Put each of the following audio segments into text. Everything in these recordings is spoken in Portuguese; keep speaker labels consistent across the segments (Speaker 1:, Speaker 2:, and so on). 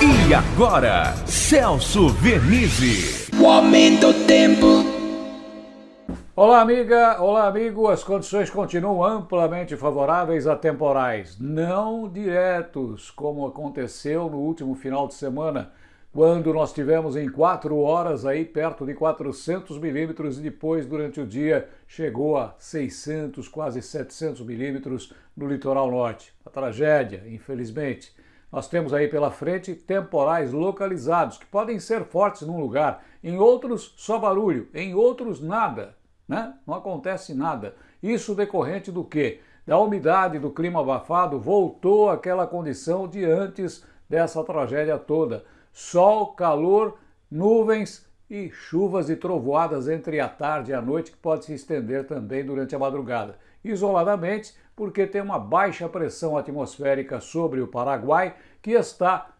Speaker 1: E agora, Celso Vernizzi.
Speaker 2: O aumento do tempo.
Speaker 3: Olá, amiga, olá, amigo. As condições continuam amplamente favoráveis a temporais, não diretos, como aconteceu no último final de semana, quando nós tivemos em quatro horas aí perto de 400 milímetros e depois, durante o dia, chegou a 600, quase 700 milímetros no litoral norte. A tragédia, infelizmente. Nós temos aí pela frente temporais localizados, que podem ser fortes num lugar, em outros só barulho, em outros nada, né? Não acontece nada. Isso decorrente do quê? Da umidade do clima abafado voltou àquela condição de antes dessa tragédia toda. Sol, calor, nuvens e chuvas e trovoadas entre a tarde e a noite que pode se estender também durante a madrugada. Isoladamente, porque tem uma baixa pressão atmosférica sobre o Paraguai que está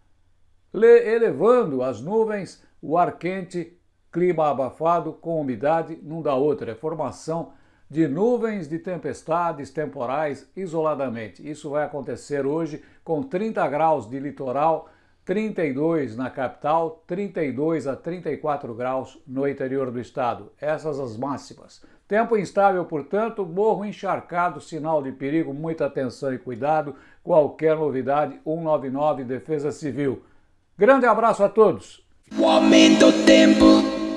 Speaker 3: elevando as nuvens, o ar quente, clima abafado com umidade, não dá outra, é formação de nuvens de tempestades temporais isoladamente. Isso vai acontecer hoje com 30 graus de litoral, 32 na capital, 32 a 34 graus no interior do estado. Essas as máximas. Tempo instável, portanto, morro encharcado, sinal de perigo, muita atenção e cuidado. Qualquer novidade, 199 Defesa Civil. Grande abraço a todos.
Speaker 2: O aumento do tempo.